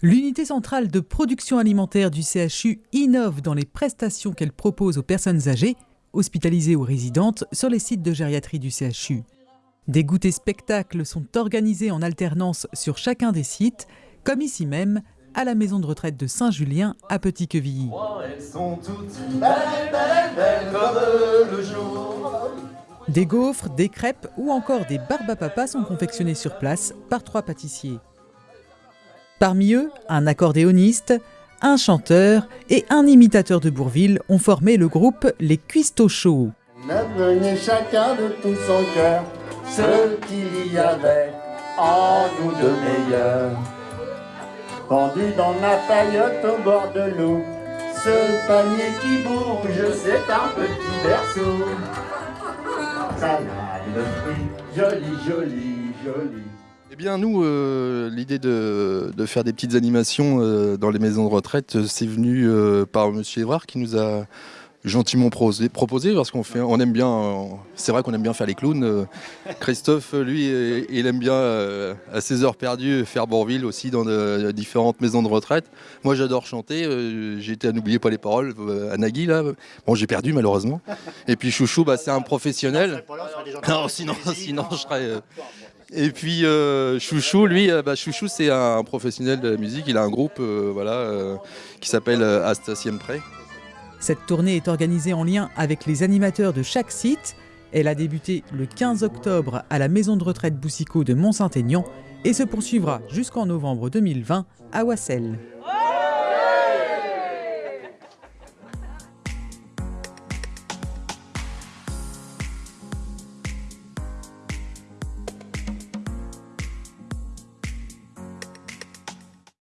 L'unité centrale de production alimentaire du CHU innove dans les prestations qu'elle propose aux personnes âgées, hospitalisées ou résidentes, sur les sites de gériatrie du CHU. Des goûters spectacles sont organisés en alternance sur chacun des sites, comme ici même, à la maison de retraite de Saint-Julien à Petit-Quevilly. Des gaufres, des crêpes ou encore des barbes sont confectionnés sur place par trois pâtissiers. Parmi eux, un accordéoniste, un chanteur et un imitateur de Bourville ont formé le groupe Les Cuistots Chauds. chacun de tout son cœur ce qu'il y avait en nous de meilleur. Pendu dans la paillote au bord de l'eau, ce panier qui bouge, c'est un petit berceau. Ça a le fruit, joli, joli, joli. Eh bien nous, euh, l'idée de, faire des petites animations euh, dans les maisons de retraite, euh, c'est venu par Monsieur Évrard qui nous a gentiment proposé parce qu'on fait, on aime bien, c'est vrai qu'on aime bien faire les clowns. Christophe, lui, il aime bien à ses heures perdues faire Bourville aussi dans différentes maisons de retraite. Moi, j'adore chanter. J'ai été à n'oublier pas les paroles à Nagui là. Bon, j'ai perdu malheureusement. Et puis Chouchou, bah, c'est un professionnel. Non, sinon, sinon je serais. Et puis euh, Chouchou, lui, euh, bah, Chouchou, c'est un professionnel de la musique. Il a un groupe euh, voilà, qui s'appelle Asta Siempre. Cette tournée est organisée en lien avec les animateurs de chaque site. Elle a débuté le 15 octobre à la maison de retraite Boussicot de Mont-Saint-Aignan et se poursuivra jusqu'en novembre 2020 à Wassel.